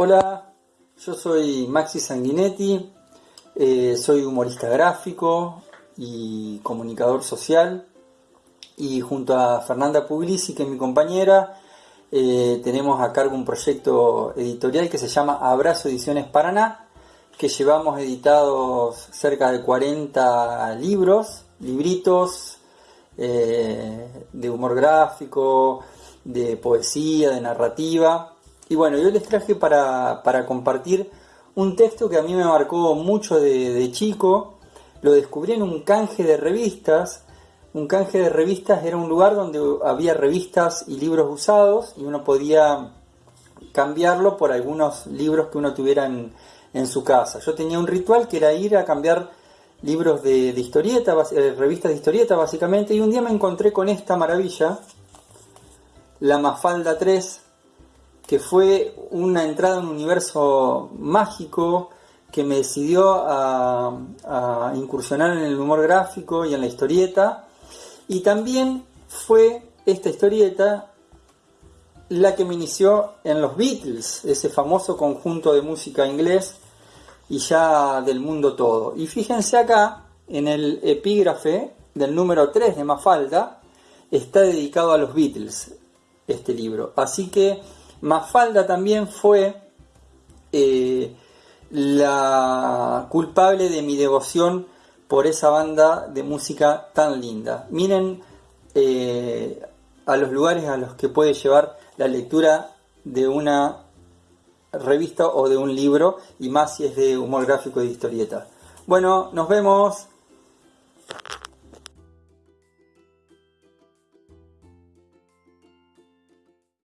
Hola, yo soy Maxi Sanguinetti, eh, soy humorista gráfico y comunicador social. Y junto a Fernanda Puglisi, que es mi compañera, eh, tenemos a cargo un proyecto editorial que se llama Abrazo Ediciones Paraná, que llevamos editados cerca de 40 libros, libritos eh, de humor gráfico, de poesía, de narrativa y bueno, yo les traje para, compartir un texto que a mí me marcó mucho de, chico. Lo descubrí en un canje de revistas. Un canje de revistas era un lugar donde había revistas y libros usados y uno podía cambiarlo por algunos libros que uno tuviera en, su casa. Yo tenía un ritual que era ir a cambiar libros de, de historieta, eh, revistas de historieta básicamente, y un día me encontré con esta maravilla, la Mafalda 3 que fue una entrada en un universo mágico que me decidió a, incursionar en el humor gráfico y en la historieta. Y también fue esta historieta la que me inició en los Beatles, ese famoso conjunto de música inglés y ya del mundo todo. Y fíjense acá, en el epígrafe del número 3 de Mafalda, está dedicado a los Beatles este libro. Así que Mafalda también fue eh, la culpable de mi devoción por esa banda de música tan linda. Miren eh, a los lugares a los que puede llevar la lectura de una revista o de un libro, y más si es de humor gráfico y de historieta. Bueno, nos vemos.